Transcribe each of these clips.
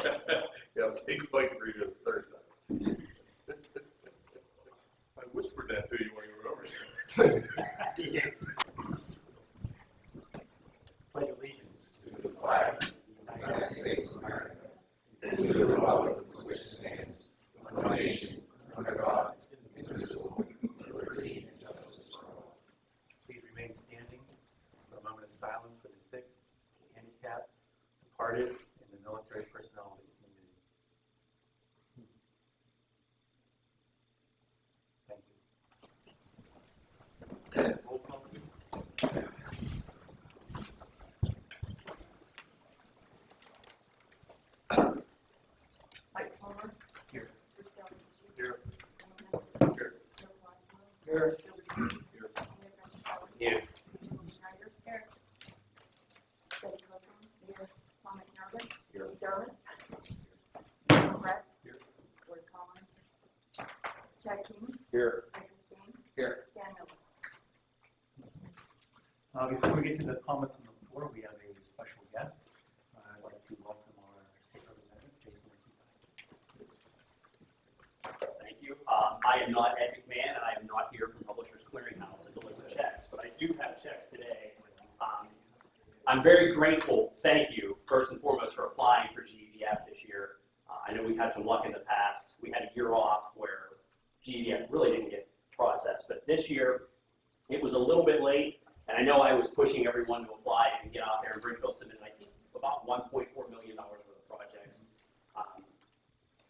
Yeah, big white read it Thursday. I whispered that to you when you were over here. Pledge allegiance. to the flag of the United States of America, and to the republic for which it stands, one nation, under God, indivisible, with liberty and justice for all. Please remain standing for a moment of silence for the sick, the handicapped, departed, and the military personnel of this community. Thank you. Roll call, please. Mike Palmer. Here. Bruce Valentin. Here. Alan Here. Joe Colosimo. Here. Joe Lucy. Mayor Francis Here. Joel Schneider. Here. Betty Copeland. Here. Tom McNally. Here. Lee Darling. Tom Brett. Here. Gordon Collins. Chad King. Here. Mike Stain. Here. Dan Miller. Uh, before we get to the comments on the floor, we have a special guest. Uh, I'd like to welcome our state representative, Jason Martinez. Thank you. Um, I am not Ed McMahon, and I am not here from Publishers Clearinghouse to deliver checks, but I do have checks today. Um, I'm very grateful, thank you, first and foremost, for applying for GEDF this year. Uh, I know we've had some luck in the past. We had a year off where GEDF really didn't get processed, but this year, it was a little bit late, and I know I was to apply and get out there, and Bridgeville submitted, I think, about $1.4 million worth of projects. Um,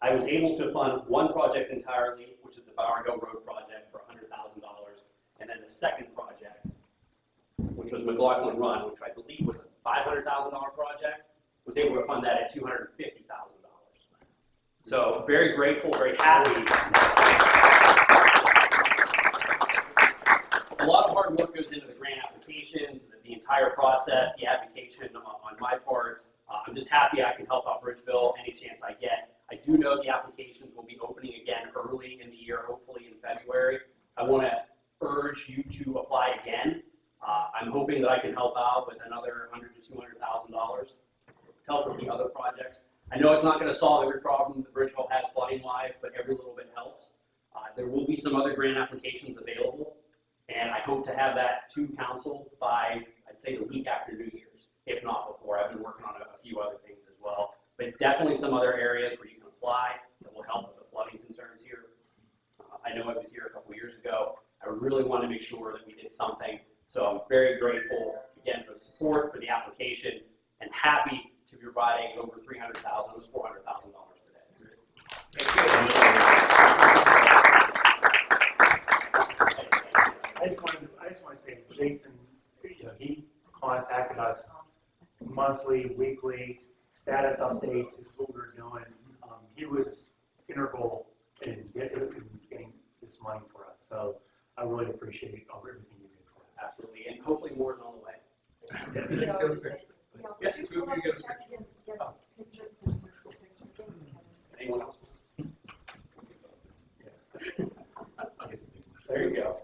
I was able to fund one project entirely, which is the Bargo Road project for hundred thousand dollars. And then the second project, which was McLaughlin Run, which I believe was a five hundred thousand dollar project, was able to fund that at two hundred and fifty thousand dollars. So very grateful, very happy. A lot of hard work goes into the grant applications, the, entire process, the application on, on my part. Uh, I'm just happy I can help out Bridgeville any chance I get. I do know the applications will be opening again early in the year, hopefully in February. I want to urge you to apply again. Uh, I'm hoping that I can help out with another hundred to two hundred thousand dollars to help with the other projects. I know it's not going to solve every problem that Bridgeville has flooding wise, but every little bit helps. Uh, there will be some other grant applications available, and I hope to have that to council by, I'd say, the week after New Year's, if not before. I've been working on a, a few other things as well, but definitely some other areas where you can apply that will help with the flooding concerns here. Uh, I know I was here a couple years ago. I really want to make sure that we did something. So I'm very grateful again for the support, for the application, and happy to be providing over three hundred thousand, almost four hundred thousand dollars today. I just wanted to, I just want to say, Jason, you know, he contacted us monthly, weekly, status updates, this is what we're doing. Um, he was integral in getting, in getting this money for us, so I really appreciate all everything you did for us. Absolutely, and hopefully more is on the way. He always says, you know, Yes, would two you of pull you up get the a checks and get Oh. a picture, just a picture, please? Anyone else? Okay. There you go.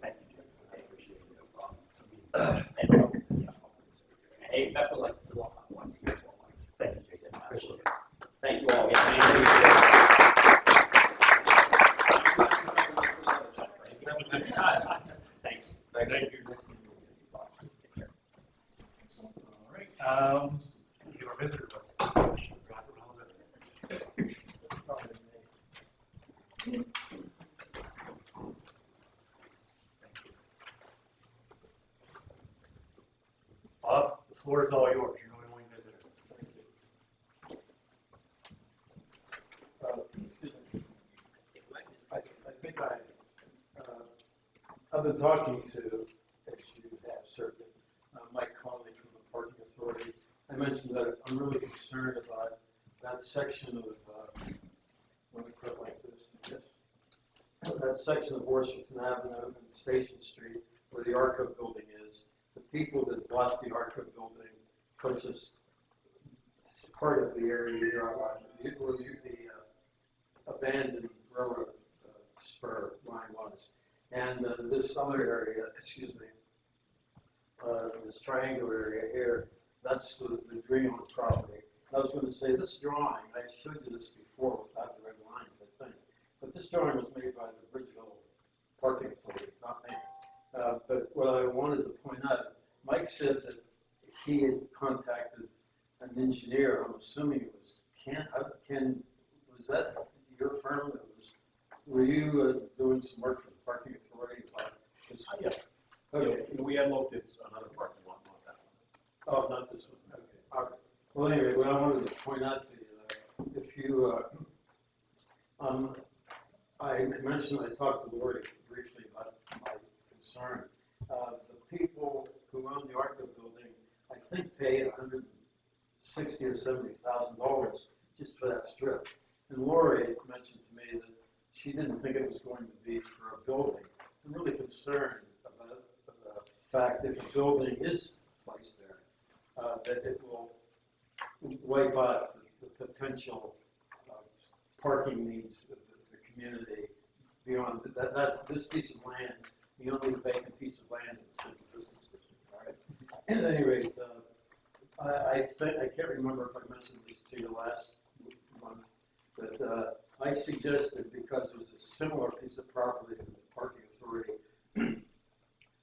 Thank you, Jim. I appreciate it. No problem. And, uh, yeah. Hey, best of luck. Good luck. Thank you, Jason, appreciate it. Thank you all again. Thank you. Thanks. Thank you. All right, um, you are visitor, but. Bob, the floor is all yours, you're the only visitor. Uh, excuse me. I, I think I, uh, I've been talking to, as you have certainly, uh, Mike Conley from the Parking Authority. I mentioned that I'm really concerned about that section of, uh, when we put it like this. That section of Washington Avenue and Station Street where the Arco building is. The people that bought the Arco building purchased part of the area you're on, the, where you, the uh, abandoned railroad uh, spur line was. And uh, this other area, excuse me, uh, this triangular area here, that's the, the Greenland property. I was gonna say, this drawing, I showed you this before without the red lines, I think, but this drawing was made by the Bridgeville Parking Authority, not me. Uh, but what I wanted to point out, Mike said that he had contacted an engineer, I'm assuming it was Ken, uh, Ken, was that your firm that was, were you uh, doing some work for parking authority? about this? Yeah. Okay, We had looked at another parking lot, not that one. oh, not this one, okay, all right. Well, anyway, what I wanted to point out to you, uh, if you, uh, um, I mentioned, I talked to Lori briefly about my concern. Uh, the people who own the Arco building, I think pay a hundred and sixty or seventy thousand dollars just for that strip. And Lori mentioned to me that she didn't think it was going to be for a building. I'm really concerned about the fact that the building is placed there, uh, that it will wipe out the, the potential, uh, parking needs of the, the community beyond, that, that, this piece of land, the only vacant piece of land in the central business district, all right? At any rate, uh, I, I I can't remember if I mentioned this to you last month, but, uh, I suggested, because was a similar piece of property that the parking authority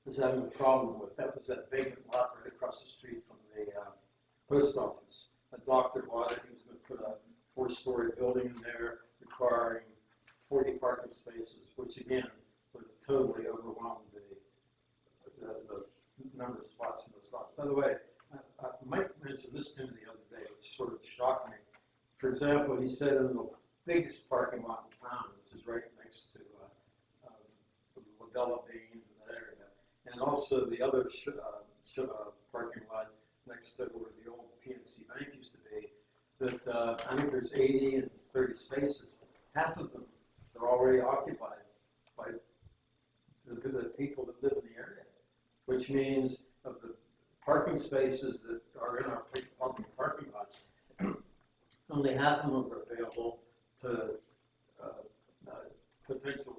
was having a problem with, that was that vacant lot right across the street from the, uh, post office. A doctor bought it, he was gonna put a four-story building in there requiring forty parking spaces, which again, would totally overwhelm the, the, the number of spots in those lots. By the way, uh, uh, Mike mentioned this to me the other day, which sort of shocked me. For example, he said in the biggest parking lot in town, which is right next to, uh, um, Ladella Bean and that area, and also the other sh- uh, sh- uh, parking lot next to where the old PNC Bank used to be, that, uh, I think there's eighty and thirty spaces. Half of them are already occupied by the, the people that live in the area, which means of the parking spaces that are in our public parking lots, only half of them are available to, uh, uh, potential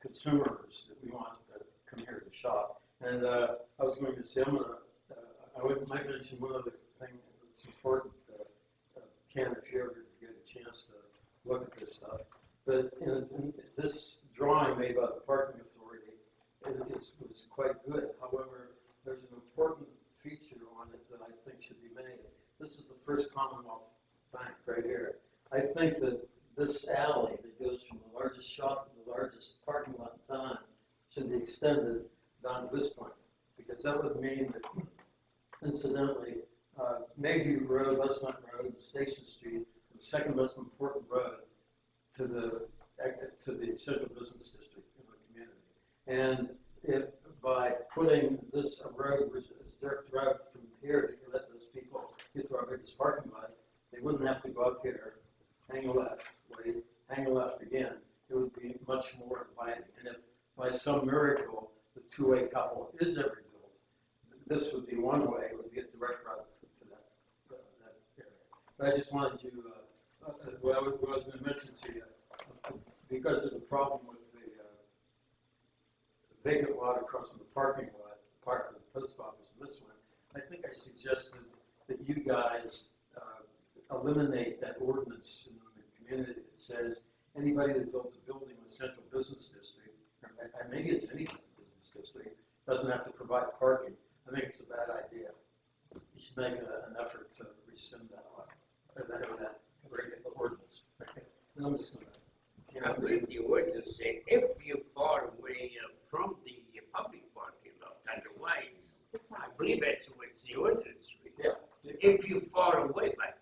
consumers that we want to come here to shop. And, uh, I was going to say, I'm gonna, uh, I would, might mention one other thing that's important, uh, uh, Ken, if you ever get a chance to look at this stuff. But in, in this drawing made by the parking authority, it is, was quite good. However, there's an important feature on it that I think should be made. This is the first Commonwealth Bank right here. I think that this alley that goes from the largest shop to the largest parking lot in town should be extended down to this point. Because that would mean that incidentally, uh, Mayview Road, Westland Road, and Station Street, the second important road to the, to the central business district in the community. And if, by putting this road, which is dirt road from here to let those people get to our biggest parking lot, they wouldn't have to go up here, hang a left, wait, hang a left again. It would be much more inviting. And if by some miracle, the two-way couple is ever built, this would be one way, it would be a direct route to that, uh, that area. But I just wanted you, uh, uh, what I was, uh, because there's a problem with the, uh, vacant lot across from the parking lot, part of the post office and this one, I think I suggested that you guys, uh, eliminate that ordinance in the community that says anybody that builds a building in the central business district, or and maybe it's any business district, doesn't have to provide parking. I think it's a bad idea. You should make a- an effort to rescind that law, or that, or that reg- ordinance. And I'm just gonna. I believe the ordinance say if you're far away uh, from the public parking lot, otherwise, I believe that's what the ordinance reads. Yeah. If you're far away, but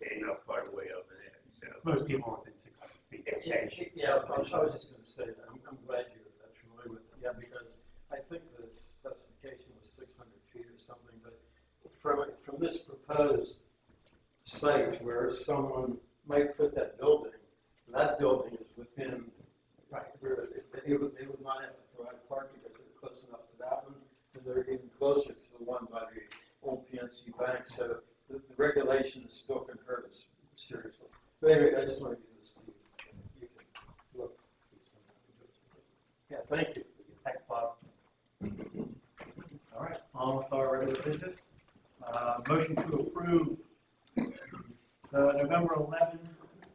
they're not far away over there, so. Most people are within six hundred feet. It says, Yeah, I was, I was just gonna say that, I'm, I'm glad you're that familiar with it, yeah, because I think the specification was six hundred feet or something, but from, from this proposed site where someone might put that building, that building is within, right, where they, they would, they would not have to provide parking because they're close enough to that one, and they're even closer to the one by the old PNC PNC Bank, so the, the regulations still can hurt us seriously. But anyway, I just want to give this to you. You can look, see something. Yeah, thank you. Thanks, Bob. All right, on with our regular business. Uh, motion to approve the November 11,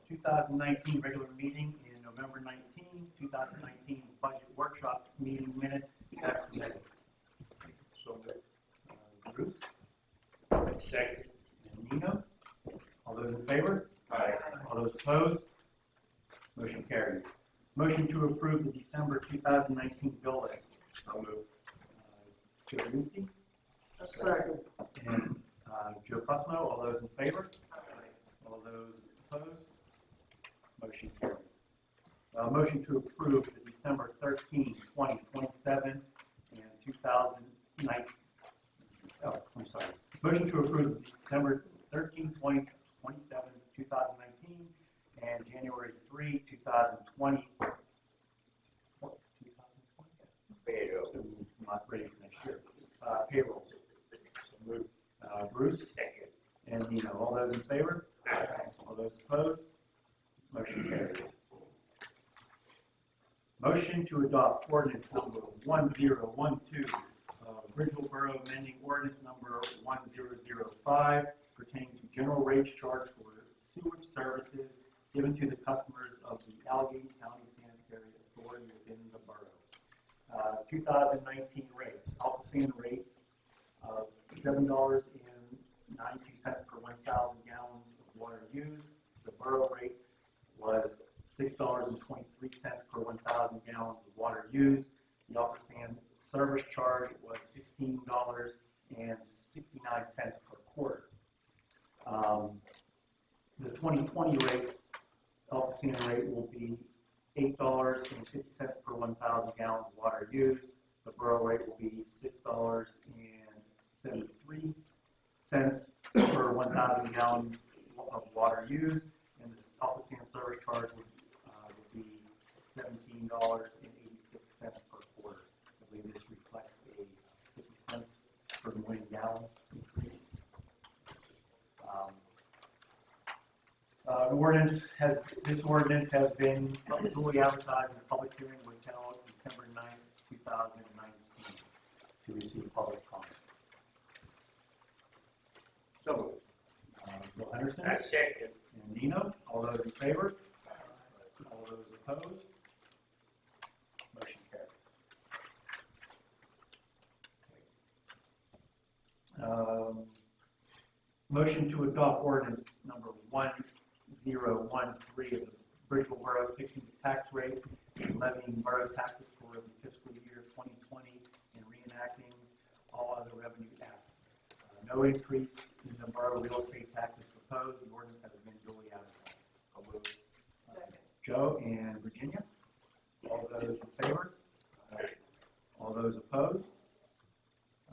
2019 regular meeting and November 19, 2019 budget workshop meeting minutes as submitted. So moved. Uh, Bruce Second. and Nino, all those in favor? Aye. All those opposed? Motion carries. Motion to approve the December 2019 bill list. I'll move. Uh, Lucy. coordinate number 1010 Alpha rate will be eight dollars and fifty cents per one thousand gallons of water used. The borough rate will be six dollars and seventy-three cents per one thousand gallons of water used. And the ALCOSAN service charge would, uh, would be seventeen dollars and eighty-six cents per quarter. I believe this reflects a fifty cents per million gallons increase. Um, Uh, the ordinance has, this ordinance has been duly advertised and a public hearing was held December 9th, two thousand and nineteen to receive public comment. So. Uh, Bill Henderson I second. and Nino, all those in favor? All those opposed? Motion carries. Um, Motion to adopt ordinance number one zero one three of the Bridgeville Borough fixing the tax rate and levying borough taxes for the fiscal year twenty twenty and reenacting all other revenue acts. Uh, No increase in the borough real estate taxes proposed, the ordinance has been duly advertised. I'll move. Uh, Joe and Virginia, all those in favor? All those opposed?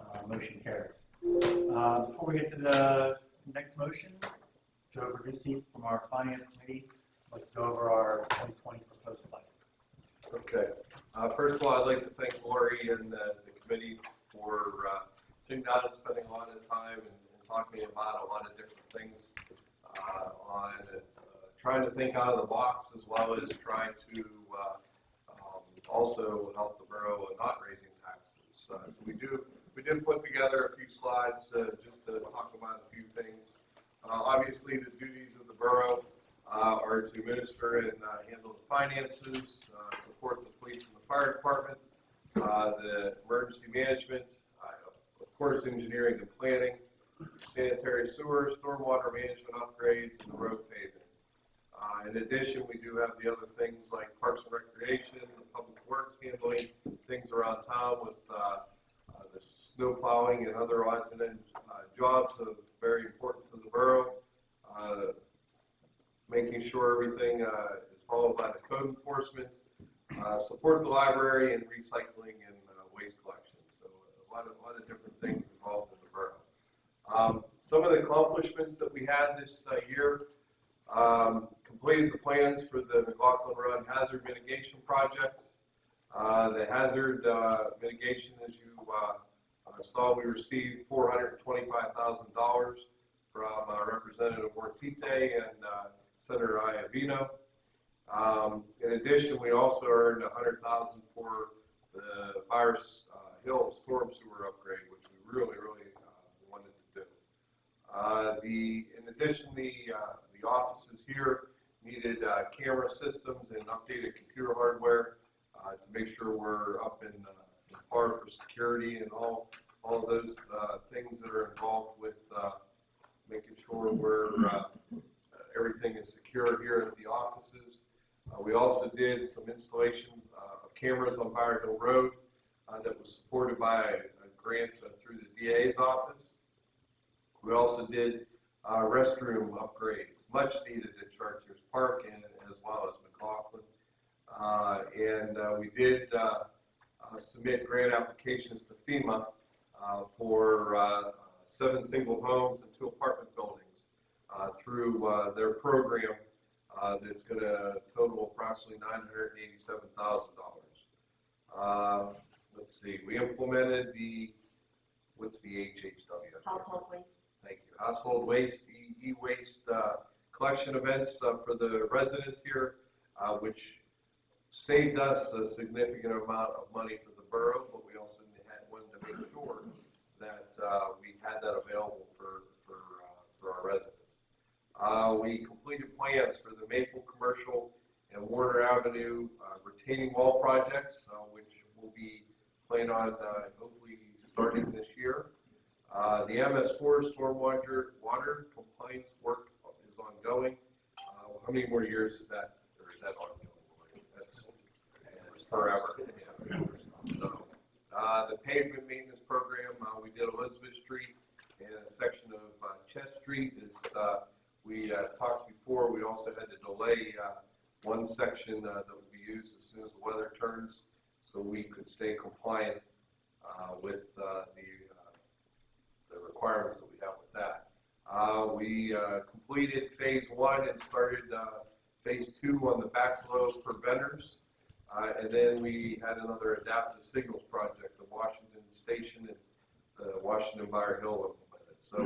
Uh, motion carries. Uh, before we get to the next motion, Joe Verducci from our finance committee, let's go over our twenty twenty proposed budget. Okay. Uh, first of all, I'd like to thank Lori and the, the committee for, uh, sitting down and spending a lot of time and, and talking about a lot of different things, uh, on, uh, trying to think out of the box as well as trying to, uh, um, also help the borough in not raising taxes. Uh, so we do, we did put together a few slides, uh, just to talk about a few things. Uh, obviously, the duties of the borough, uh, are to administer and uh, handle the finances, support the police and the fire department, the emergency management, of course, engineering and planning, sanitary sewer, stormwater management upgrades, and the road paving. Uh, In addition, we do have the other things like parks and recreation, the public works handling, things around town with uh, the snow plowing and other odds and ends uh, jobs are very important to the borough. Uh, making sure everything uh, is followed by the code enforcement, support the library and recycling and waste collection. So a lot of, a lot of different things involved in the borough. Um, Some of the accomplishments that we had this year, um, completed the plans for the McLaughlin Run Hazard Mitigation Project. Uh, The hazard uh, mitigation, as you uh, saw we received four hundred and twenty-five thousand dollars from Representative Ortitay and Senator Iovino. Um, in addition, we also earned a hundred thousand for the Bower uh, Hill Storm Sewer upgrade, which we really, really wanted to do. Uh, the, in addition, the, uh, the offices here needed uh, camera systems and updated computer hardware uh, to make sure we're up in uh, par for security and all, all of those uh, things that are involved with uh, making sure we're, uh, everything is secure here at the offices. Uh, We also did some installation uh, of cameras on Bower Hill Road uh, that was supported by a grant uh, through the DA's office. We also did uh, restroom upgrades, much needed at Chartiers Park and as well as And uh, we did uh, uh, submit grant applications to FEMA uh, for uh, seven single homes and two apartment buildings uh, through uh, their program uh, that's going to total approximately nine hundred and eighty-seven thousand dollars. Uh, Let's see, we implemented the, what's the HHW? Household waste. Thank you. Household waste, e- e-waste uh, collection events uh, for the residents here, uh, which saved us a significant amount of money for the borough, but we also had, wanted to make sure that uh, we had that available for, for, uh, for our residents. Uh, We completed plans for the Maple Commercial and Warner Avenue uh, retaining wall projects, uh, which will be planned on uh, hopefully starting this year. Uh, The MS4 stormwater water compliance work is ongoing. Uh, How many more years is that, or is that ongoing? Forever. So, uh, The pavement maintenance program, uh, we did Elizabeth Street and a section of uh, Chest Street is, uh, we uh, talked before, we also had to delay uh, one section that would be used as soon as the weather turns, so we could stay compliant with the the requirements that we have with that. Uh, We uh, completed phase one and started uh, phase two on the backflow preventers. Uh, And then we had another adaptive signals project, the Washington Station and the Washington Bower Hill implemented. So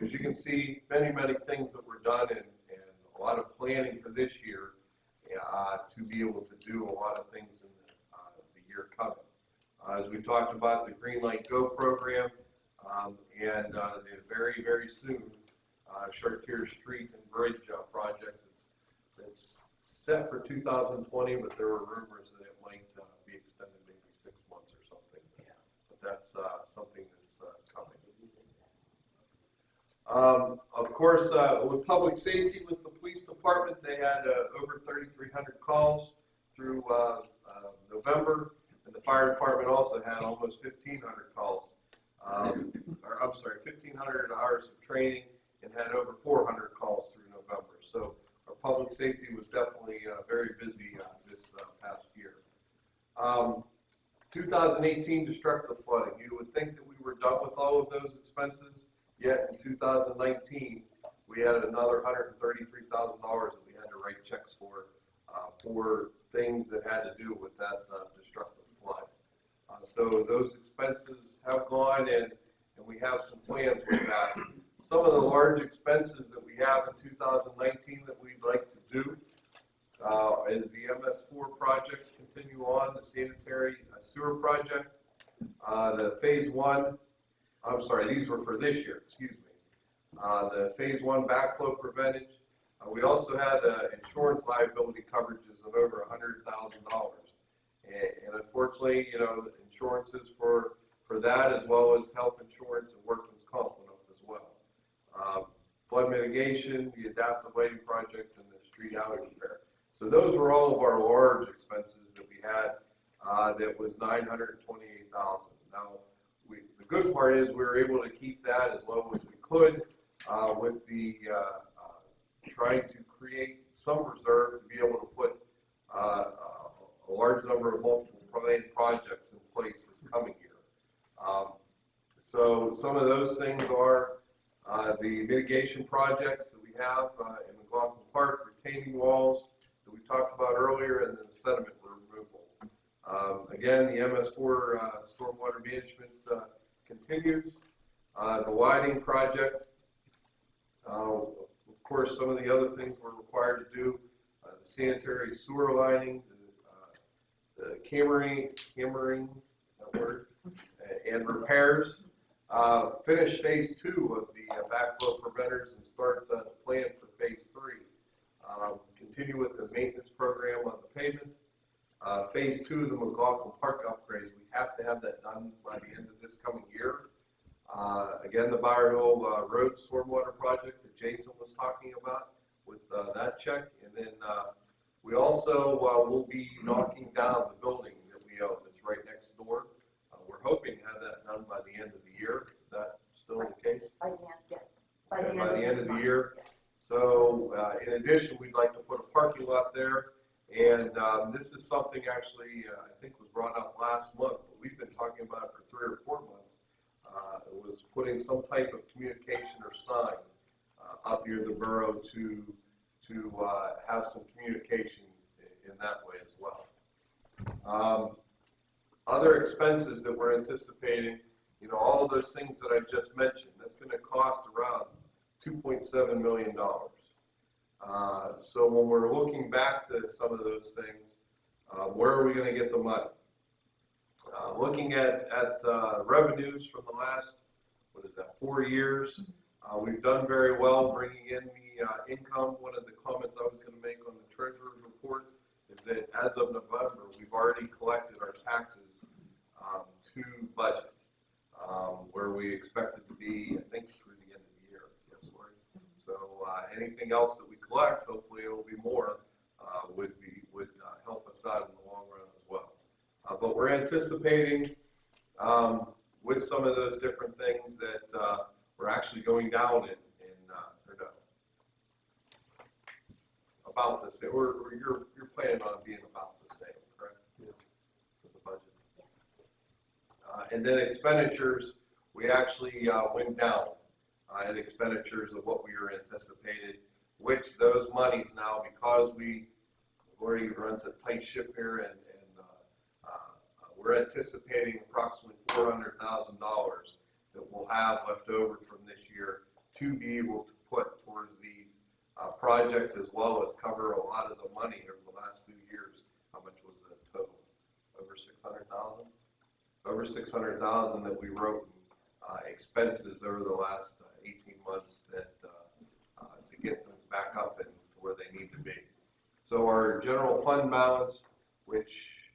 as you can see, many, many things that were done and, and a lot of planning for this year uh, to be able to do a lot of things in the, uh, the year coming. Uh, As we talked about the Green Light Go program, um, and uh, the very, very soon, uh, Chartier Street and Bridge uh, project that's, that's set for 2020, but there were rumors that it might uh, be extended maybe six months or something. But that's uh, something that's uh, coming. Um, Of course, uh, with public safety, with the police department, they had uh, over 3,300 calls through uh, November. And the fire department also had almost 1,500 calls. Um, Or, I'm sorry, 1,500 hours of training and had over 400 calls through November. So public safety was definitely uh, very busy uh, this uh, past year. Um, 2018 destructive flooding, you would think that we were done with all of those expenses, yet in 2019, we had another $133,000 that we had to write checks for, uh, for things that had to do with that uh, destructive flood. So those expenses have gone and, and we have some plans with that. Some of the large expenses that we have in 2019 that we'd like to do uh, as the MS4 projects continue on, the sanitary uh, sewer project, uh, the phase one, I'm sorry, these were for this year, excuse me. Uh, The phase one backflow preventage. Uh, We also had uh, insurance liability coverages of over $100,000. And and unfortunately, you know, insurances for, for that as well as health insurance and workman's comp went up as well. Flood mitigation, the adaptive lighting project, and the street alley repair. So those were all of our large expenses that we had, uh, that was nine hundred and twenty-eight thousand. Now, we, the good part is we were able to keep that as low as we could, uh, with the, uh, uh, trying to create some reserve to be able to put, uh, a large number of multiple projects in place this coming year. Um, So some of those things are, uh, the mitigation projects that we have, uh, in McLaughlin Park, retaining walls that we talked about earlier, and then sediment removal. Um, again, the MS4, uh, stormwater management, uh, continues. Uh, the widening project, uh, of course, some of the other things we're required to do, uh, the sanitary sewer lining, the, uh, the cammering, cammering, is that word? And repairs. Uh, finish phase two of the uh, backflow preventers and start uh, the plan for phase three. Um, continue with the maintenance program on the pavement. Uh, phase two of the McLaughlin Park upgrades, we have to have that done by the end of this coming year. Uh, again, the Bower Hill uh, Road Stormwater Project that Jason was talking about with uh, that check. And then uh, we also uh, will be knocking down the building that we own that's right next door. Uh, we're hoping to have that done by the end of the year. Is that still the case? By the end, yes. By the end of the year. yes. So, uh, in addition, we'd like to put a parking lot there, and, um, this is something actually, uh, I think was brought up last month, but we've been talking about it for three or four months. Uh, it was putting some type of communication or sign, uh, up near the borough to, to, uh, have some communication in, in that way as well. Um, other expenses that we're anticipating, you know, all those things that I just mentioned, that's gonna cost around two point seven million dollars. Uh, so when we're looking back to some of those things, uh, where are we gonna get the money? Uh, looking at, at, uh, revenues from the last, what is that, four years, uh, we've done very well bringing in the, uh, income. One of the comments I was gonna make on the treasurer's report is that as of November, we've already collected our taxes, um, to budget, um, where we expected to be, I think, through the end of the year. Yes, Lori? So, uh, anything else that we collect, hopefully it'll be more, uh, would be, would, uh, help us out in the long run as well. Uh, but we're anticipating, um, with some of those different things that, uh, we're actually going down in, in, uh, or no. About same, or, or you're, you're planning on being about the same, correct? Yeah. For the budget. Uh, and then expenditures, we actually, uh, went down, uh, in expenditures of what we were anticipated, which those monies now, because we, already runs a tight ship here and, and, uh, uh, we're anticipating approximately four hundred thousand dollars that we'll have left over from this year to be able to put towards these, uh, projects as well as cover a lot of the money over the last few years. How much was the total? Over six hundred thousand? Over six hundred thousand that we wrote in, uh, expenses over the last uh, eighteen months that, uh, uh, to get them back up and to where they need to be. So our general fund balance, which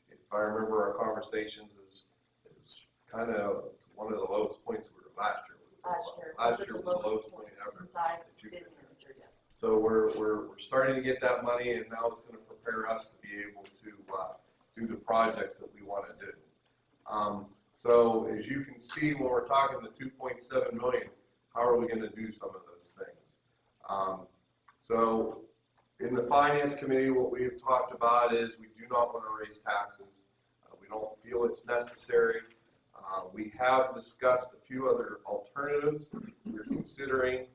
if I remember our conversations is, is kind of one of the lowest points we were last year. Last year. Last was year the was the lowest lowest point ever. Since I've been manager, yes. so we're, we're, we're starting to get that money and now it's gonna prepare us to be able to, uh, do the projects that we wanna do. Um, so as you can see, when we're talking the two point seven million, how are we gonna do some of those things? Um, so in the finance committee, what we have talked about is we do not wanna raise taxes. Uh, we don't feel it's necessary. Uh, we have discussed a few other alternatives. We're considering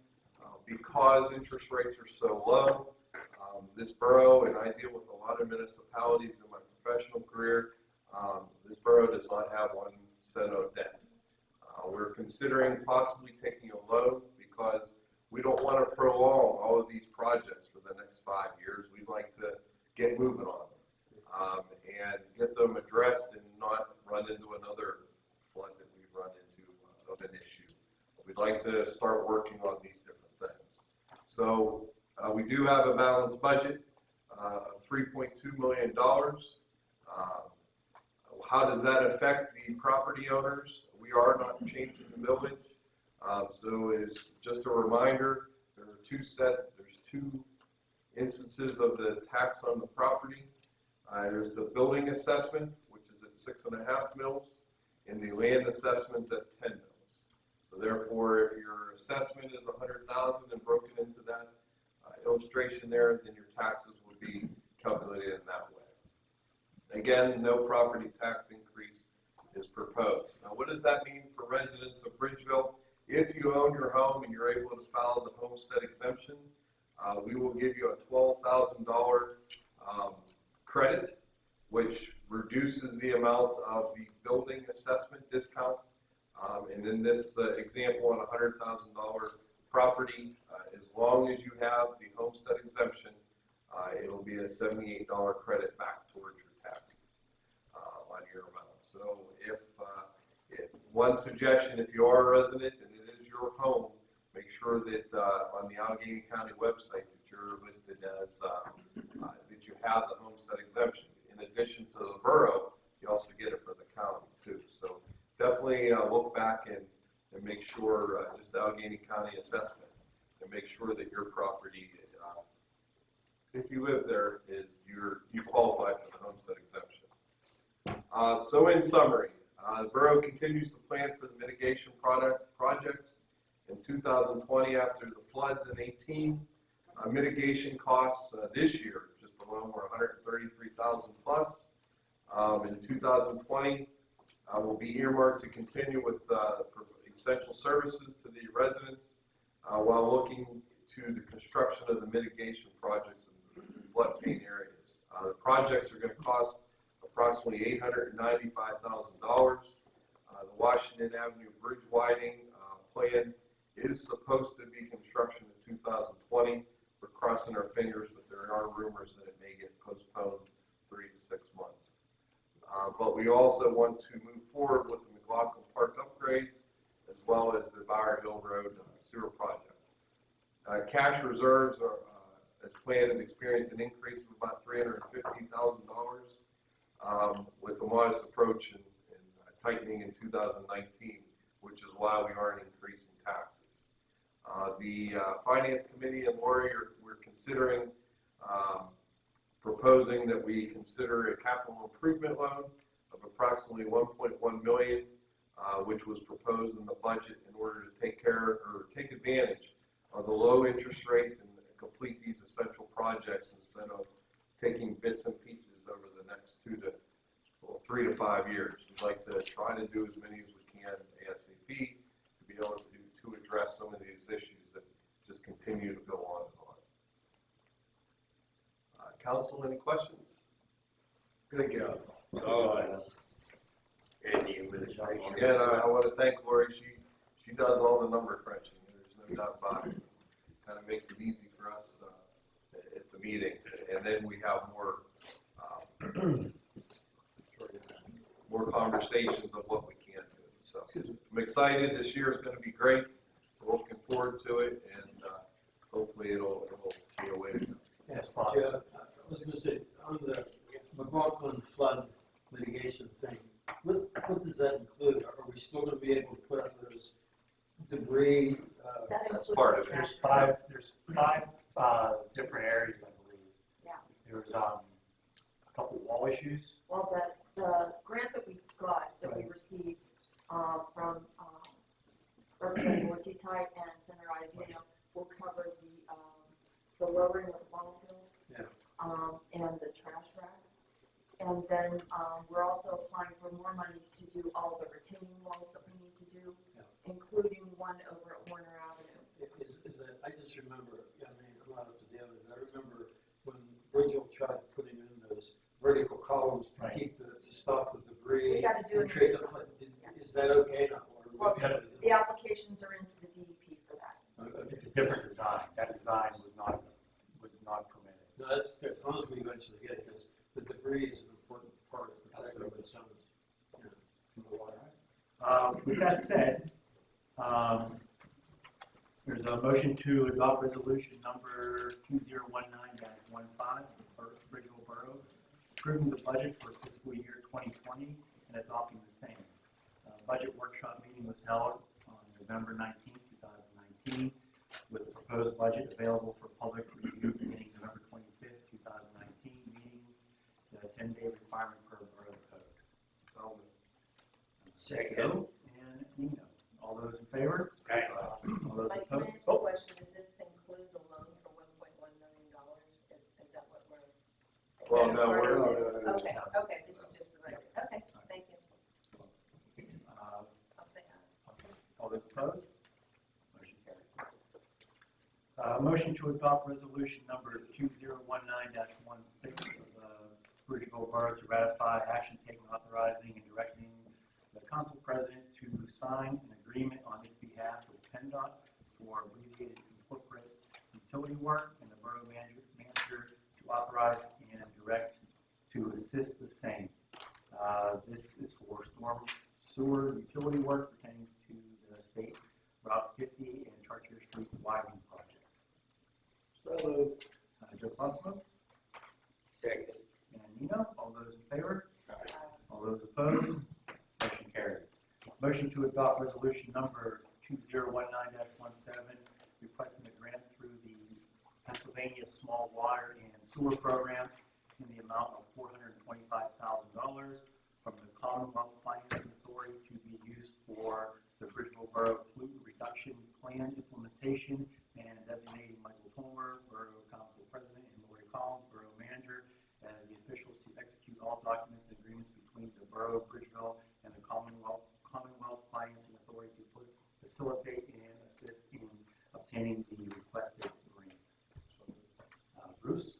uh, because interest rates are so low. Um, This borough, and I deal with a lot of municipalities in my professional career, um, this borough does not have one cent of debt. Uh, We're considering possibly taking a loan because we don't want to prolong all of these projects for the next five years. We'd like to get moving on them um, and get them addressed and not run into another flood that we've run into uh, of an issue. We'd like to start working on these different things. So, uh, we do have a balanced budget, uh, of three point two million dollars. How does that affect the property owners? We are not changing the millage. Um, so it's just a reminder, there are two set, there's two instances of the tax on the property. Uh, there's the building assessment, which is at six and a half mils, and the land assessment's at ten mils. So therefore, if your assessment is a hundred thousand and broken into that uh, illustration there, then your taxes would be calculated in that way. Again, no property tax increase is proposed. Now, what does that mean for residents of Bridgeville? If you own your home and you're able to file the homestead exemption, uh, we will give you a twelve thousand dollar, um, credit, which reduces the amount of the building assessment discount, um, and in this uh, example, on a hundred thousand dollar property, uh, as long as you have the homestead exemption, uh, it'll be a seventy-eight dollar credit back towards your taxes uh, on your amount. So if, uh, if, one suggestion, if you are a resident and it is your home, make sure that uh, on the Allegheny County website that you're listed as, uh, uh, that you have the homestead exemption. In addition to the borough, you also get it for the county too. So definitely uh, look back and, and make sure, uh, just the Allegheny County assessment, and make sure that your property, uh, if you live there, is you're, you qualify for the homestead exemption. Uh, So in summary, uh, the borough continues to plan for the mitigation product, projects in 2020 after the floods in 18. Uh, Mitigation costs uh, this year, just alone, were 133,000 plus. Um, In 2020, uh, will be earmarked to continue with uh, essential services to the residents while looking to the construction of the mitigation projects in the floodplain areas. The projects are going to cost approximately $895,000. Uh, the Washington Avenue Bridge widening uh, plan is supposed to be construction in 2020. We're crossing our fingers, but there are rumors that it may get postponed three to six months. Uh, but we also want to move forward with the McLaughlin Park upgrades as well as the Bower Hill Road uh, sewer project. Uh, cash reserves are, uh, as planned and experienced an increase of about $350,000 um, with a modest approach in in tightening in 2019, which is why we aren't increasing taxes. Uh, The uh, Finance Committee and Lori are, we're considering um, proposing that we consider a capital improvement loan of approximately 1.1 million, uh, which was proposed in the budget in order to take care or take advantage of the low interest rates and complete these essential projects instead of taking bits and pieces over the next two to, well, three to five years. We'd like to try to do as many as we can ASAP to be able to, to address some of these issues that just continue to go on and on. Uh, Council, any questions? Good job. Oh, and. Again, I, I want to thank Lori. She, she does all the number crunching. There's no doubt about it. Kind of makes it easy for us, uh, at, at the meeting. And then we have more, um, more conversations of what we can do. So I'm excited. This year is going to be great. We're looking forward to it and, uh, hopefully it'll, it'll be a way to go. Yes, Bob. Yeah, I was gonna say, on the McLaughlin flood mitigation thing, what, what does that include? Are we still gonna be able to put up those debris, uh, That That's includes part of it. There's five, there's five, uh, different areas, I believe. Yeah. There's, um, a couple wall issues. Well, the, the grant that we got, that we received, uh, from, um, Representative Ortitay and Senator Iovino will cover the, um, the lowering of the ball field. Yeah. Um, and the trash rack. And then, um, we're also applying for more monies to do all the retaining walls that we need to do, Yeah. including one over at Warner Avenue. is, is that, I just remember, I mean, I'm not up to I remember Virgil tried putting in those vertical columns to Right. keep the, to stop the We debris. gotta do it. create the flood. Did- Is that okay now? Or Well, we gotta- The applications are into the DEP for that. okay. It's a different design. That design was not, was not permitted. No, that's, as long as we eventually get this, the debris is an important part of protecting the summit. you know, From. Uh, With that said, um, there's a motion to adopt resolution number 2019 the original borough, approving the budget for fiscal year 2020 and adopting the same. A budget workshop meeting was held on November 19, 2019, with the proposed budget available for public review beginning November 25, 2019, meeting the 10-day requirement per borough code. So, uh, Second. And Nino. All those in favor? Motion to adopt resolution number two zero one nine dash one six of the Bridgeville Borough to ratify action taken authorizing and directing the council president to sign an agreement on its behalf with PennDOT for abbreviated corporate utility work and the borough manager, manager to authorize and direct to assist the same. Uh, This is for storm sewer utility work pertaining to the state Route 50 and Chartier Street widening project. So moved. Uh, Joe Fosco Second. and Nino, all those in favor? All those opposed? Motion carries. Motion to adopt resolution number 2019-17, requesting a grant through the Pennsylvania Small Water and Sewer Program in the amount of $425,000 from the Commonwealth Financing Authority to be used for the Bridgeville Borough Pollutant Reduction Plan implementation and designating Michael Palmer, Borough Council President, and Lori Collins, Borough Manager, as the officials to execute all documents and agreements between the Borough of Bridgeville and the Commonwealth, Commonwealth Financing Authority to put- facilitate and assist in obtaining the requested grant. Uh, Bruce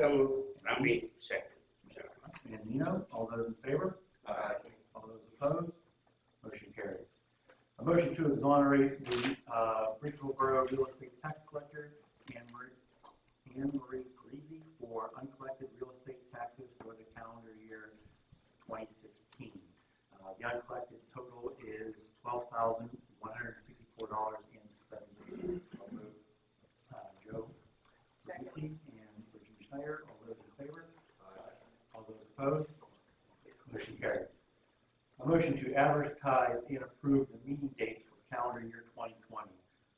So, mean, second. And Nino, all those in favor? Aye. All those opposed? Motion carries. A motion to exonerate the uh, Bridgeville Borough Real Estate Tax Collector, Anne Marie, Anne Marie Parisi, for uncollected real estate taxes for the calendar year 2016. Uh, The uncollected total is $12,164.70. I'll move. Uh, Joe Lucy and All those in favor? All those opposed? Motion carries. A motion to advertise and approve the meeting dates for calendar year 2020.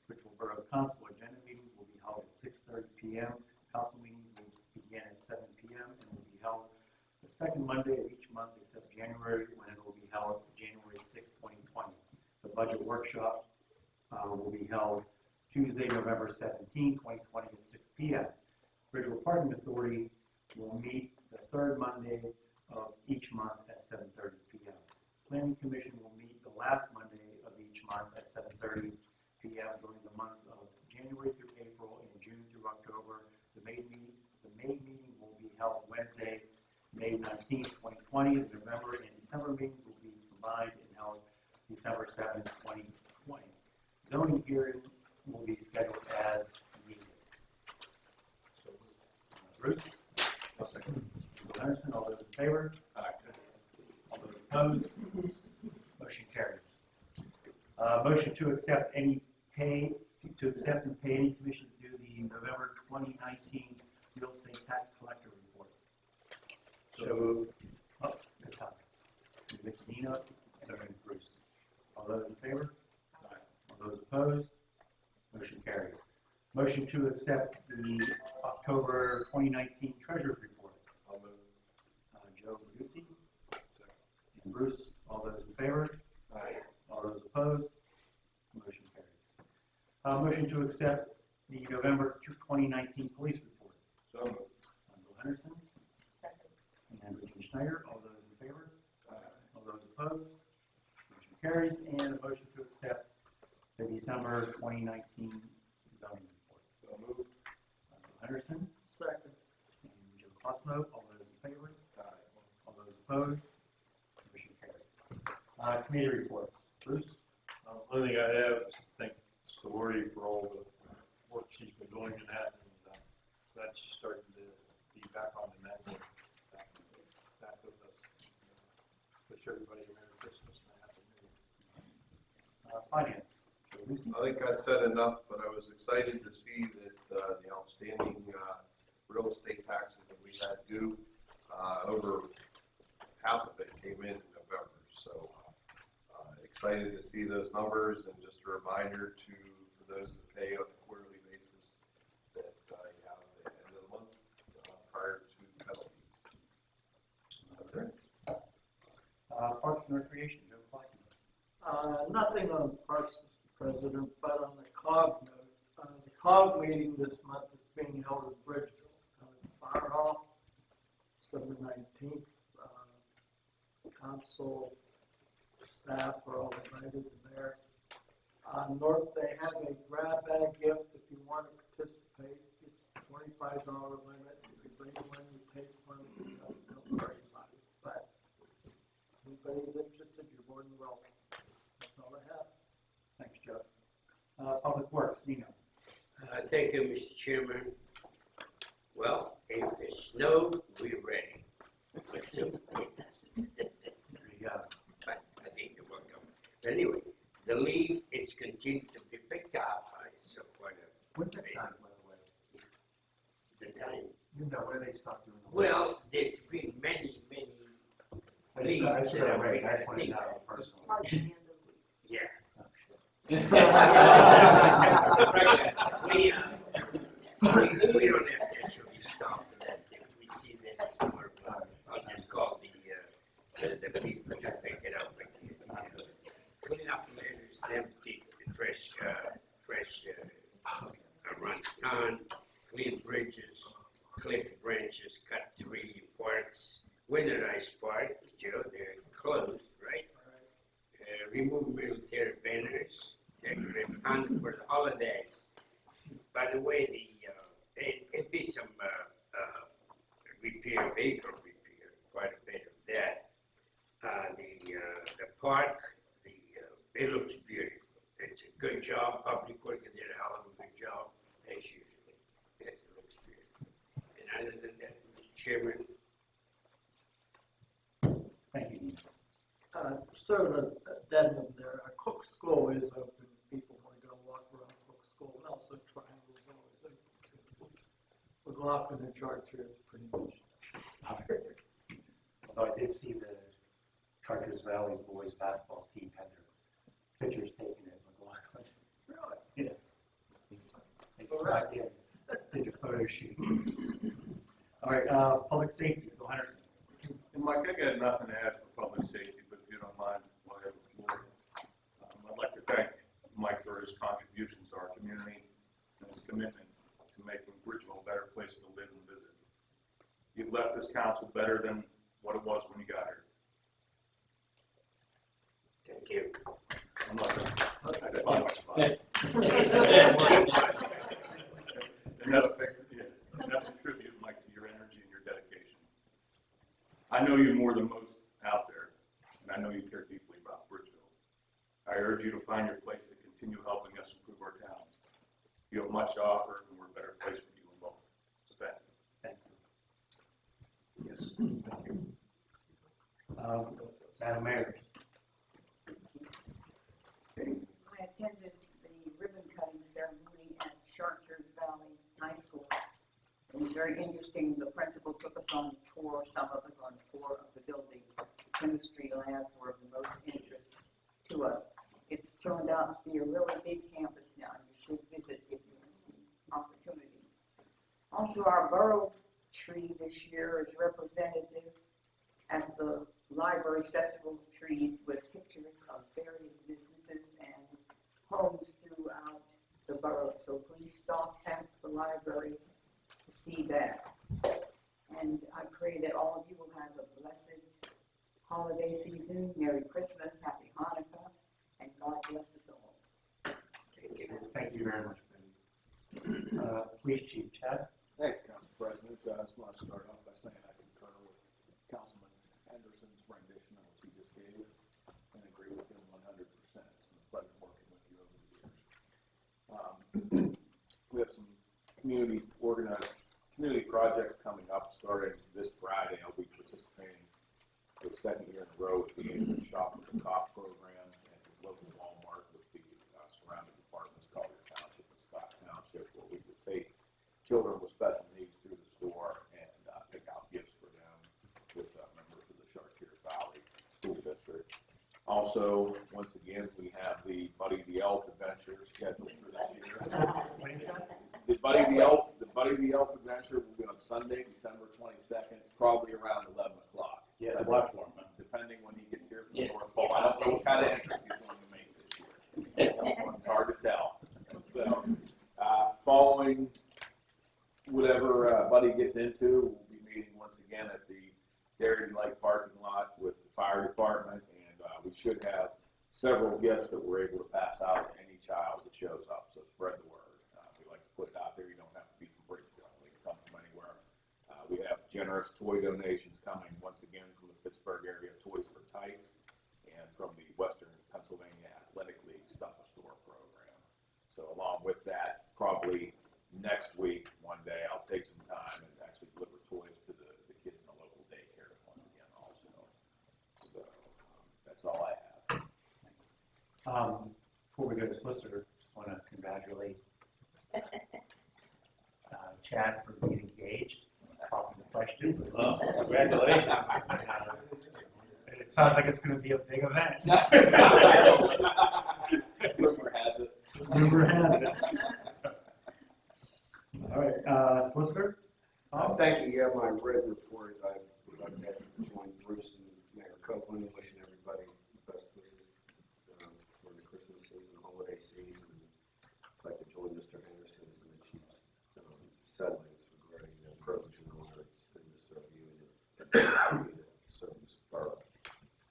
Bridgeville Borough Council agenda meetings will be held at 6:30 PM. Council meetings will begin at 7 PM and will be held the second Monday of each month except January, when it will be held January 6, 2020. The budget workshop uh, will be held Tuesday, November 17, 2020 at 6 PM. Bridgeville Parking Authority will meet the third Monday of each month at seven thirty P M. Planning Commission will meet the last Monday of each month at seven thirty P M during the months of January through April and June through October. The May meeting, the May meeting will be held Wednesday, May nineteenth, twenty twenty. The November and December meetings will be combined and held December seventh, twenty twenty. Zoning hearing will be scheduled as Bruce? I'll second. Bill Henderson, all those in favor? Aye. All those opposed? Motion carries. Uh, motion to accept any pay, to accept and pay any commissions due the November twenty nineteen real estate tax collector report. So moved. Oh, good time. Vic Nino, second Bruce. All those in favor? Aye. All those opposed? Motion to accept the October twenty nineteen treasurer's report. I'll move. Uh, Joe Lucy and Bruce, all those in favor? Aye. All those opposed? Motion carries. Uh, motion to accept the November twenty nineteen police report. So moved. Uh, Bill Henderson and Virginia Schneider, all those in favor? Aye. All those opposed? Motion carries, and a motion to accept the December twenty nineteen zoning report. So moved. Bill Henderson Second. and Joe Cosmo, all those in favor? Aye. All those opposed? Motion carries. Uh, committee reports. Bruce? Uh, Only thing I have is thank Story for all the work she's been doing in that, and uh, glad she's starting to be back on the network, back, back with us. Wish everybody a Merry Christmas and a Happy New Year. Uh, finance. Joe Lucy? I think I said enough, but I was excited to see that, uh, the outstanding, uh, real estate taxes that we had due, uh, over half of it came in in November, so, uh, excited to see those numbers and just a reminder to, for those that pay on a quarterly basis, that, uh, you have the end of the month, uh, prior to penalties. Okay. Uh, Parks and Recreation, Joe Cosmo. Uh, nothing on Parks, Mr. President, but on the COG note, uh, the COG meeting this month is being held in Bridgeville, uh, Fire Hall, December nineteenth. Uh, Council staff are all invited there. Uh, North, they have a grab bag gift if you want to participate. It's twenty-five dollar limit. If you bring one, you take one, you don't don't worry about it. But if anybody's interested, you're more than welcome. That's all I have. Nino. Uh, thank you, Mr. Chairman. Well, if it snowed, we're ready. There you go. I I think you're welcome. Anyway, the leaf, it's continued to be picked up, I so quite a, When's that time, by the way? the time. You know, when they stop doing the? Well, there's been many, many, I just, I just, I read, I just wanted to know personally. Hard to handle. yeah. Oh. We, uh, we, we don't have to actually stop that, if we see that it's more, uh, I'll just call the, uh, the, the people to pick it up. and, uh, Clean up litters, empty, fresh, uh, fresh, uh, town, clean bridges, clip branches, cut tree parks, winterize park, Joe, they're closed, right? Uh, remove military banners, hunt for the holidays. By the way, the, uh, it, it'd be some, uh, uh, repair, vehicle repair, quite a bit of that. Uh, the, uh, the park, the, uh, it looks beautiful. It's a good job, Public Works did a hell of a good job, as usually. Yes, it looks beautiful. And other than that, Mr. Chairman, Thank you. Uh, sort of addendum there, uh, Cook School is open, people want to go walk around Cook School, and also Triangle is always open. McLaughlin and Chartier is pretty much. Although I did see the Chartiers Valley boys basketball team had their pictures taken at McLaughlin. Really? Yeah. They snuck in, did a photo shoot. All right, uh, public safety, Bill Henderson. Mike, I got nothing to add for public safety, but if you don't mind, while I have the floor. Um, I'd like to thank Mike for his contributions to our community and his commitment to making Bridgeville a better place to live and visit. You've left this council better than what it was when you got here. thank you. I'm not gonna, I define my spot. And that, yeah, and that's a tribute, Mike, to your energy and your dedication. I know you more than most out there, and I know you care deeply about Bridgeville. I urge you to find your place to continue helping us improve our town. You have much to offer, and we're a better place with you involved. So thank you. Thank you. Yes. Thank you. Um, Madam Mayor. I attended the ribbon cutting ceremony at Chartiers Valley High School. It was very interesting. The principal took us on a tour, some of us on a tour of the building. Chemistry labs were of the most interest to us. It's turned out to be a really big campus now. You should visit if you have the opportunity. Also, our borough tree this year is representative at the library's festival of trees with pictures of various businesses and homes throughout the borough. So please stop at the library to see that. And I pray that all of you will have a blessed holiday season, Merry Christmas, Happy Hanukkah, and God bless us all. Thank you. Thank you very much, Betty. Uh, Police Chief Chad. Thanks, Council President. Uh, I just want to start off by saying I concur with Councilman Henderson's rendition of what he just gave and agree with him one hundred percent. It's been a pleasure working with you over the years. Um, We have some community organized, community projects coming up, starting this Friday. I'll be participating for the second year in a row with the Shop with the Cop program and with local Walmart with the uh, surrounding departments, Collier Township and Scott Township, where we would take children with special needs through the store and uh, pick out gifts for them with uh, members of the Chartiers Valley School District. Also, once again, we have the Buddy the Elf adventure scheduled for this year. What is that? The Buddy the Elf, the Buddy the Elf adventure will be on Sunday, December twenty-second, probably around eleven o'clock. Yeah, the watch huh? Depending when he gets here from Yes. North Pole. I don't know what kind of entrance he's going to make this year. It's hard to tell. So, uh, following whatever uh, Buddy gets into, we'll be meeting once again at the Dairy Lake parking lot with the fire department, and uh, we should have several gifts that we're able to pass out to any child that shows up, so spread the word. Uh, We like to put it out there, you don't have to be from Bridgeville, we can come from anywhere. Uh, We have generous toy donations coming, once again, from the Pittsburgh area Toys for Tykes, and from the Western Pennsylvania Athletic League Stuff a Store program. So along with that, probably next week, one day, I'll take some time and actually deliver toys to the, the kids in the local daycare once again also. So, um, that's all I have. Um, before we go to solicitor, just want to congratulate uh, Chad for being engaged, talking the questions. Well, Congratulations. Uh, It sounds like it's going to be a big event. Rumor has it. Rumor has it. All right, uh, solicitor? Uh, thank you, yeah, my written report, I would like to join Bruce and Mayor Copeland in wishing everybody the best wishes um, for the Christmas season, holiday season. I'd like to join Mr. Anderson in the chief's um, settlings regarding the privilege and honor it's been to serve you and your serve this borough.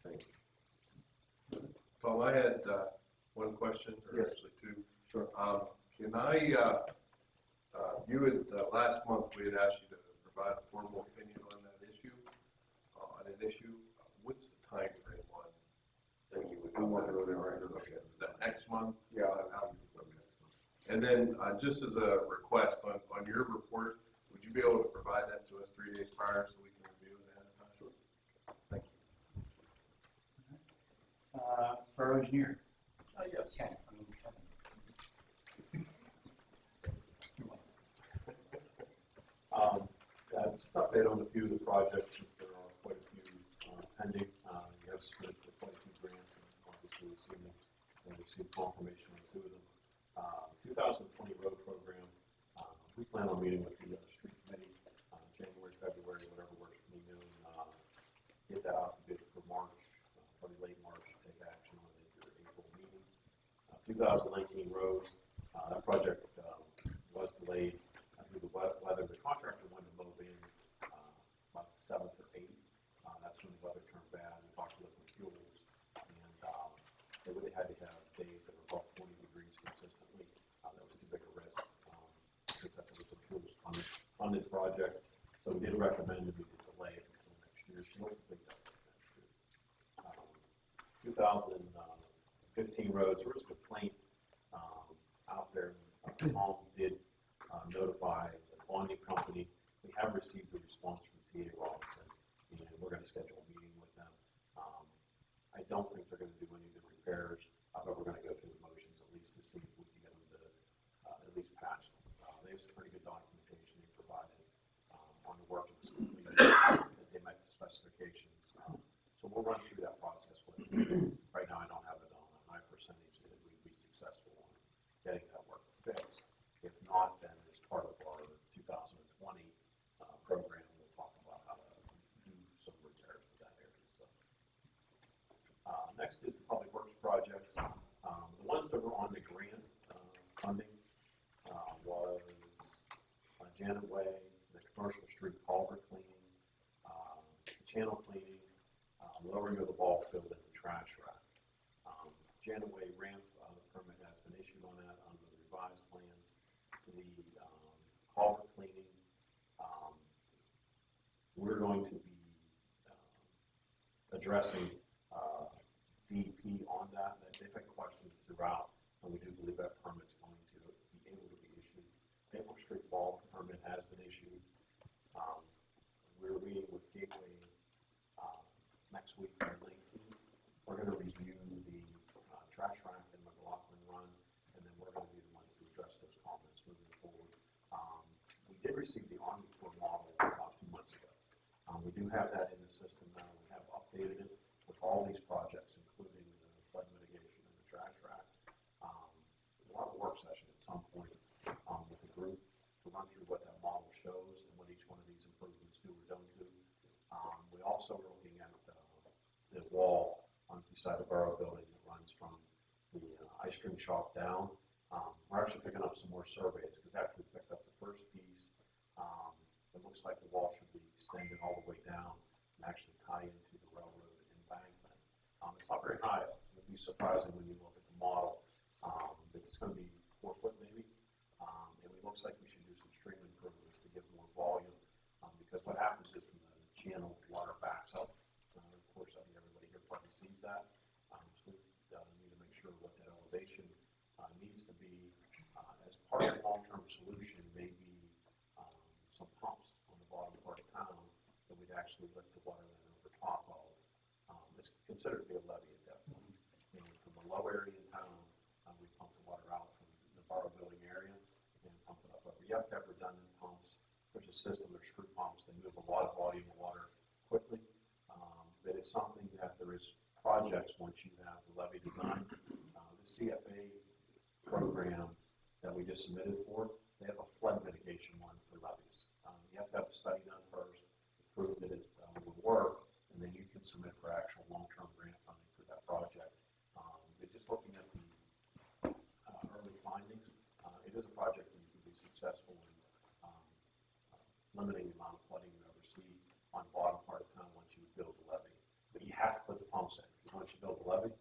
Thank you. Tom, I had, uh, one question, or Yes. actually two. Sure. Um, can I, uh, uh, you had, uh, last month, we had asked you to provide a formal opinion on that issue, uh, on an issue. What's the timeframe on? Thank you. I'm working on it right now. Okay, is that next month? Yeah, I- I'm, And then, uh, just as a request, on, on your report, would you be able to provide that to us three days prior so we can review it ahead of time? Thank you. Uh, borough engineer? Uh, yes. Ken. Um, uh, just update on a few of the projects, since there are quite a few uh, pending. Uh, You have submitted for quite a few grants, and obviously we've seen and we've seen confirmation on two of them. Uh, 2020 road program, uh, we plan on meeting with the uh, street committee, uh, January, February, whatever works for you, and uh, get that out to bid for March, uh, probably late March, to take action on your April meeting. Uh, 2019 roads, uh, that project um, was delayed due to wea- weather. The contractor wanted to move in uh, about the seventh or eighth. Uh, That's when the weather turned bad. We talked to liquid fuels, and um, they really had to have days that were above 40 degrees consistently. Uh, That was too big a risk, um, since that's a liquid fuels funded, funded project. So we did recommend that we could delay it until next year. She won't complete that next year. Um, 2015 roads, there was a complaint um, out there. Uh, Tom did uh, notify the bonding company. We have received a response from PA Robinson, and we're going to schedule a meeting with them. Um, I don't think they're going to do any of the repairs, uh, but we're going to go through the motions at least to see if we can get them to uh, at least patch them. Uh, They have some pretty good documentation um, on the work that was completed, that they met the specifications. Um, So we'll run through that process with them. Right now, I don't have it on a high percentage that we'd be successful on getting that work fixed. If not, then as part of our 2020 uh, program, we'll talk about how to do some repairs to that area, so. Uh, Next is the public works projects. Um, The ones that were on the grant uh, funding uh, was uh, Janet Way, commercial street culvert cleaning, um, channel cleaning, um, lowering of the ball field and the trash rack. Um, Janet Way ramp, uh, permit has been issued on that under the revised plans. The um, culvert cleaning, um, we're going to be um, addressing uh, DEP on that. They- They've had questions throughout, and we do believe that permit's going to be able to be issued. Maple Street Ball permit has been issued. Um, We're meeting with Gateway uh, next week 19th. We're going to review the uh, trash rack and the McLaughlin run, and then we're going to be the ones to address those comments moving forward. Um, We did receive the Corps model about two months ago. Um, We do have that in the system now. We have updated it with all these projects, including the flood mitigation and the trash rack. Um, We'll have a work session at some point um, with the group to run through what that model shows and what each one of these improvements do or don't do. Um, We also are looking at uh, the wall on the side of the Borough Building that runs from the uh, ice cream shop down. Um, We're actually picking up some more surveys, because after we picked up the first piece, um, it looks like the wall should be extended all the way down and actually tie into the railroad embankment. Um, It's not very high, it'd be surprising when you look at the model, um, it's gonna be four foot maybe. Um, and it looks like we should do some stream improvements to give more volume, um, because what happens is the channel water backs up, uh, of course, I think everybody here probably sees that. Um, so we, uh, need to make sure what that elevation, uh, needs to be, uh, as solution may be, um, some pumps on the bottom part of town that we'd actually lift the water line over top of. Um, it's considered to be a levee at that point. And from the low area in town, um, we pump the water out from the borough building area and pump it up over. You have to a system, there's screw pumps, they move a lot of volume of water quickly. Um, but it's something that there is projects, once you have the levee design, uh, the CFA program that we just submitted for, they have a flood mitigation one for levees. Um, you have to have a study done first, prove that it, um, would work, and then you can submit for actual long-term grant funding for that project. Um, but just looking at the, uh, early findings, uh, it is a project that you can be successful in, um, uh, limiting the amount of flooding you ever see on the bottom part of town once you build a levee. But you have to put the pumps in, because once you build a levee,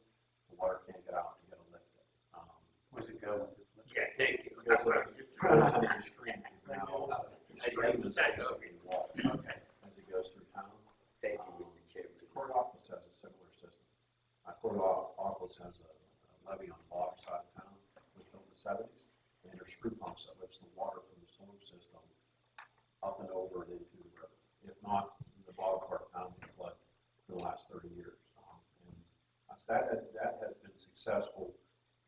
the water can't get out, you gotta lift it. Um, Where's it go? Yeah, thank you. it goes up- it goes into the stream, because now, the I stream is understand, basically water Okay, as it goes through town. thank you, Mr. Chairman. Port Office has a similar system. Uh, Port Au- Office has a a levee on the bottom side of town, was built in the seventies, and there's screw pumps that lifts the water from the storm system up and over and into the river. If not, the bottom part of town has flooded for the last thirty years. Um, And that, has- that has been successful.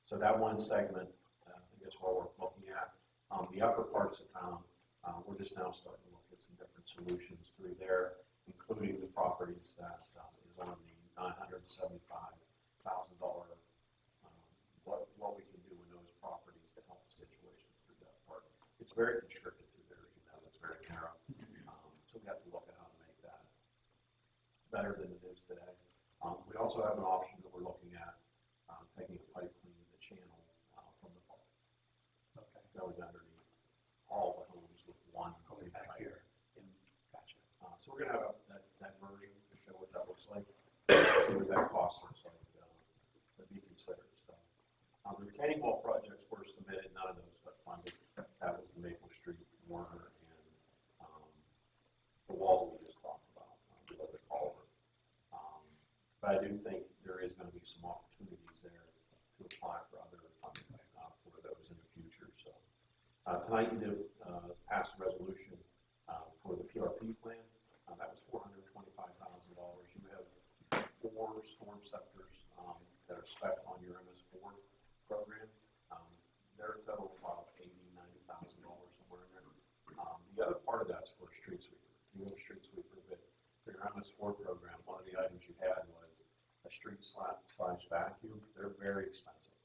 So that one segment, uh, I guess what we're looking at, um, the upper parts of town, uh, we're just now starting to look at some different solutions through there, including the properties that, um, is on the nine hundred and seventy-five thousand dollar, um, what, what we can do in those properties to help the situation through that part. It's very constricted through there, as you know, it's very narrow. Um, so we have to look at how to make that better than it is today. Um, we also have an option that we're looking at, um, taking a pipe cleaning the channel, uh, from the park. Okay. Going underneath all the homes with one. Going back pipe. here. In, gotcha. Uh, so we're gonna have that, that version to show what that looks like, see what that cost looks like, uh, to be considered, so. Um, the retaining wall projects were submitted, none of those got funded, that was the Maple Street, Warner, and, um, the wall we just talked about, uh, the other culvert. Um, but I do think there is gonna be some opportunities there to apply for other funding, uh, for those in the future, so. Uh, tonight you did, uh, pass a resolution, uh, for the PRP plan, uh, that was four hundred and twenty-five thousand dollars. You have four Stormceptors, um, that are spec on your MS four program. Um, they're total about eighty, ninety thousand dollars somewhere in there. Um, the other part of that's for a street sweeper. You have a street sweeper, but for your MS four program, one of the items you had was street slash, vacuum. They're very expensive.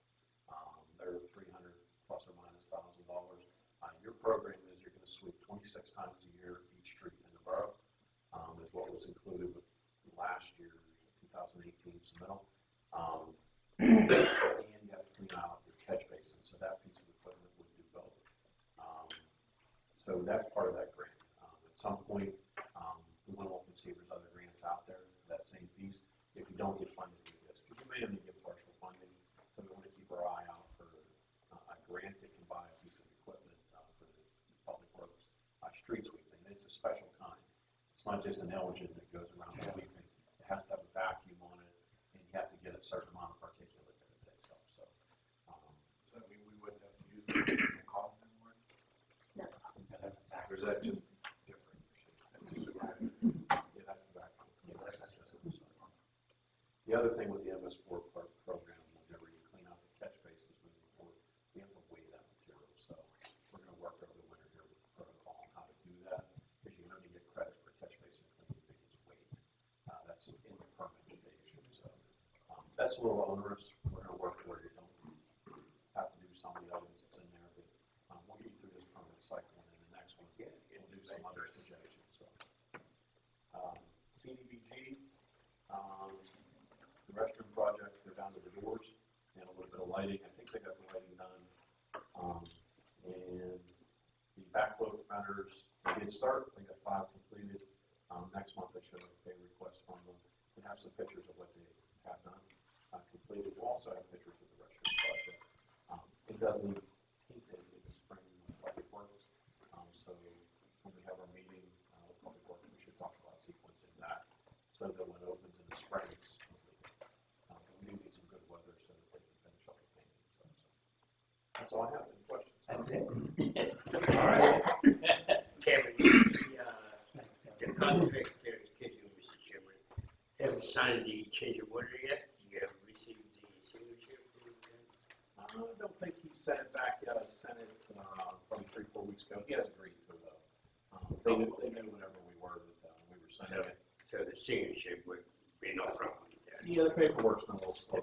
Um, they're three hundred plus or minus thousand dollars. Uh, your program is you're gonna sweep twenty-six times a year each street in the borough, um, is what was included with last thousand eighteen submittal. Um, and you have to clean out your catch basin, so that piece of equipment would do both. Um, so that's part of that grant. Um, at some point, um, we wanna look and see if there's other grants out there for that same piece. If you don't get funded with this, because you may only get partial funding, so we wanna keep our eye out for uh, a grant that can buy a piece of equipment, uh, for the public works, uh, street sweeping. It's a special kind. It's not just an engine that goes around sweeping. It has to have a vacuum on it, and you have to get a certain amount of particulate that it takes up, so. um, Does that mean we wouldn't have to use the cough anymore? Yeah, that's a fact. Or is that just different? Yeah, that's the background. Yeah, that's the system, so. The other thing with the MS four pro- program, whenever you clean out the catch moving forward, we have to weigh that material, so we're gonna work over the winter here with the protocol on how to do that, because you can only get credit for catch basin cleaning if it's weight. Uh, that's in the permit stage, so, um, that's a little onerous, we're gonna work where you don't have to do some of the items that's in there, but, um, we'll get through this permit cycle, and then the next one, we'll do some other suggestions, so. Um, CDBG, um, restroom project, they're down to the doors and a little bit of lighting. I think they got the lighting done. Um, and the backflow preventers, they did start, they got five completed. Um, next month I should have a request from them. We have some pictures of what they have done, uh, completed. We'll also have pictures of the restroom project. Um, it does need painted in the spring with public works. Um, so when we have our meeting, uh, with public works, we should talk about sequencing that so that when it opens in the spring, it's That's all I have. Any questions? That's it. all right. Kevin, the, uh, the contract you Mr. Chairman, Have you signed the change of order yet. You have received the signature from the uh, I don't think he sent it back yet. I sent it uh, from three, four weeks ago. He has agreed to it, um, they, knew, they knew whenever we were that uh, we were signing so, it. So the signature would be no problem. Yeah, the paperwork's a little slow.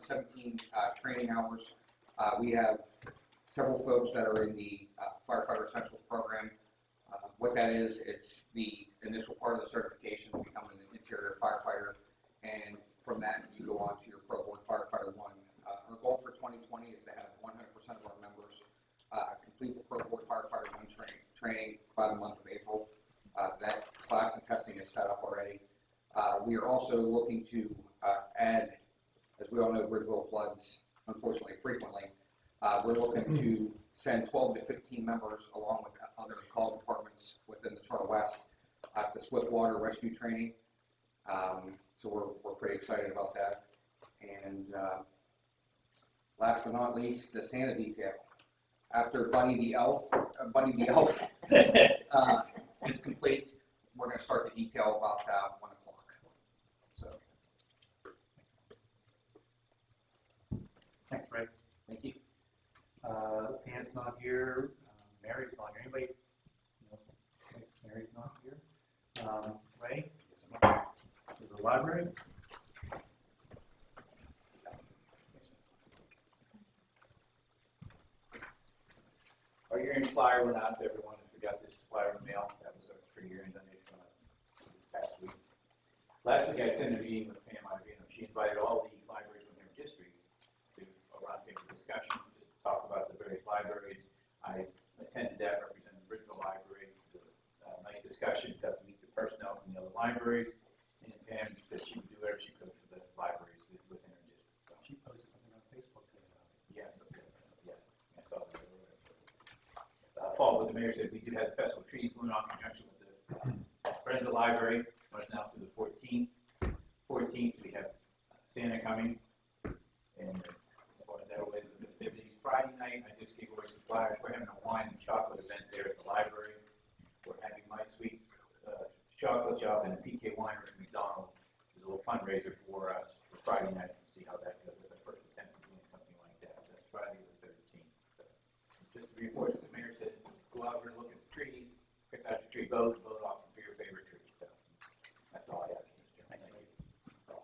217 uh, training hours. Uh, we have several folks that are in the members along with other call departments within the Char-West uh, to Swiftwater rescue training. Um, so we're, we're pretty excited about that. And, uh, last but not least, the Santa detail. After Bunny the Elf, uh, Bunny the Elf, uh, is complete, we're gonna start the detail about, uh, one o'clock. So, Thanks, Ray. thank you. Uh, Pam's not here, Mary's not here, anybody? No, Mary's not here. Um, Ray? To the library? Our year-end flyer went out to everyone who got this flyer in the mail. That was our year-end donation uh, this past week. Last week I attended a meeting with Pam Iovino. She invited all the libraries within her district to a roundtable discussion, just to talk about the various libraries. Attended that, representing the Bridgeville Library. It uh, nice discussion, got to meet the personnel from the other libraries. And Pam said she would do whatever she could for the libraries within her district. So, She posted something on Facebook today about it. Yes, yes, yes, I saw that. Uh, Paul, what the mayor said, we do have the festival of trees going on in conjunction with the uh, Friends of the Library, runs now through the fourteenth. Fourteenth, we have Santa coming, and as far as that way, the festivities, Friday night, I just gave away some flyers, we're having a wine and chocolate event there at the library. We're having My Sweets, uh, chocolate shop and PK Winery at McDonald's, there's a little fundraiser for us for Friday night, see how that goes, it's our first attempt at doing something like that, that's Friday the thirteenth. Just to report, the mayor said, go out there, look at the trees, pick out your tree, vote, vote off for your favorite tree. So That's all I have, Mr. Chairman. Thank you.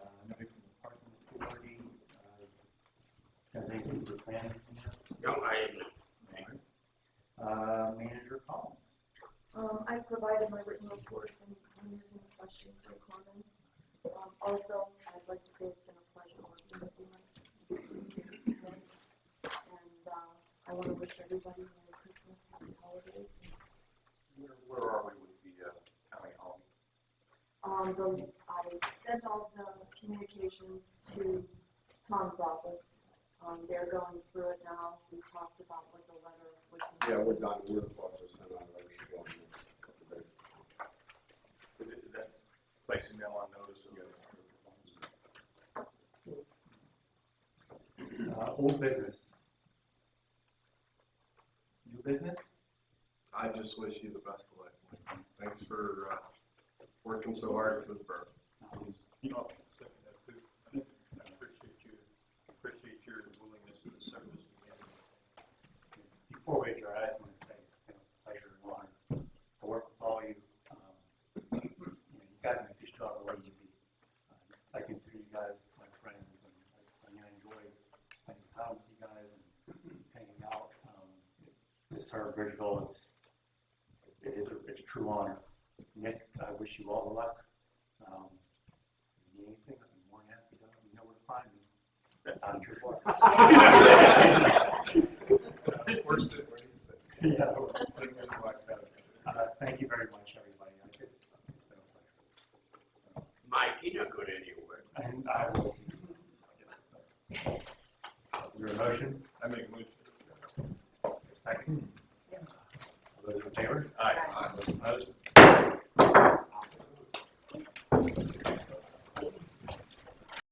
Uh, nobody from the parking authority, uh, has anything for planning? No, I am not. Uh, manager Collins. Um, I provided my written report and if there's any questions or comments. Um, also, I'd like to say it's been a pleasure working with you. Yes. And, uh, I want to wish everybody Merry Christmas, Happy Holidays. Where, where are we with the, uh, county hall? Um, the, I sent all the communications to Tom's office. Um, they're going through it now. We talked about what the letter would be. Yeah, we're done, we're also sent out, I should go in a couple of days. Is it- is that placing them on notice of Uh, old business. New business? I just wish you the best of luck. Thanks for, uh, working so hard for the borough. Um, You know, second that too. I appreciate you, appreciate your willingness to serve this community. Before we adjourn, I just want to say it's been a pleasure and honor to work with all you. Um, You know, you guys make this job really easy. Uh, I consider you guys my friends and I- I enjoy spending time with you guys and hanging out. Um, To serve Bridgeville, it's, it is, a- it's a true honor. Nick, I wish you all the luck. Um, if you need anything, I'm more than happy to, you know where to find me. I'm Clark. Thank you very much, everybody. It's, it's so Mike, you're not good anywhere. And I will. Your motion? I make a motion. Second? Those in favor? Aye. Aye. Aye. Aye.